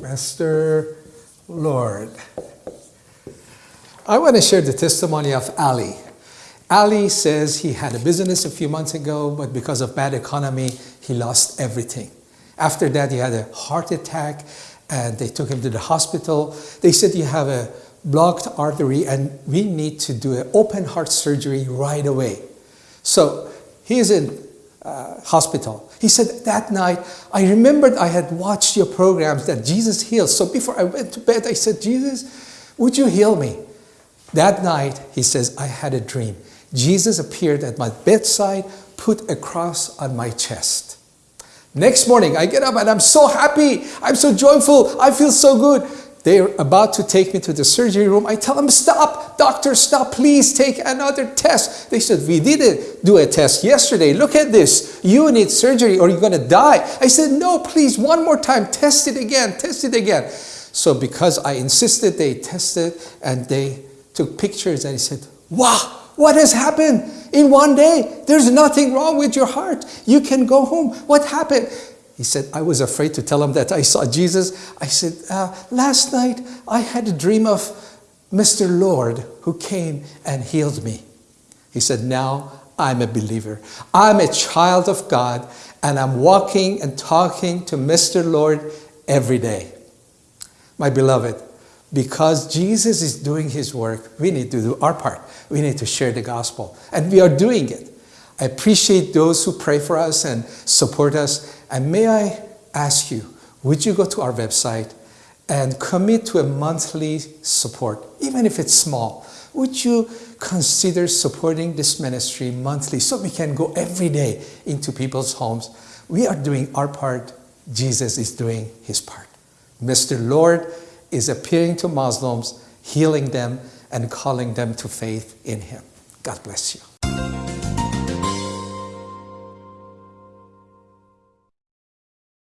Mr. Lord. I want to share the testimony of Ali. Ali says he had a business a few months ago, but because of bad economy, he lost everything. After that, he had a heart attack and they took him to the hospital. They said, you have a blocked artery and we need to do an open heart surgery right away. So he's in uh, hospital. He said, that night, I remembered I had watched your programs that Jesus heals. So before I went to bed, I said, Jesus, would you heal me? That night, he says, I had a dream. Jesus appeared at my bedside, put a cross on my chest. Next morning, I get up and I'm so happy. I'm so joyful. I feel so good. They're about to take me to the surgery room. I tell them, stop, doctor, stop, please take another test. They said, we didn't do a test yesterday. Look at this. You need surgery or you're going to die. I said, no, please, one more time. Test it again, test it again. So because I insisted, they tested and they took pictures and he said, wow, what has happened? In one day, there's nothing wrong with your heart. You can go home. What happened? He said, I was afraid to tell him that I saw Jesus. I said, uh, last night I had a dream of Mr. Lord who came and healed me. He said, now I'm a believer. I'm a child of God and I'm walking and talking to Mr. Lord every day. My beloved, because Jesus is doing his work, we need to do our part. We need to share the gospel. And we are doing it. I appreciate those who pray for us and support us. And may I ask you, would you go to our website and commit to a monthly support, even if it's small? Would you consider supporting this ministry monthly so we can go every day into people's homes? We are doing our part. Jesus is doing his part. Mr. Lord, is appearing to Muslims, healing them, and calling them to faith in Him. God bless you.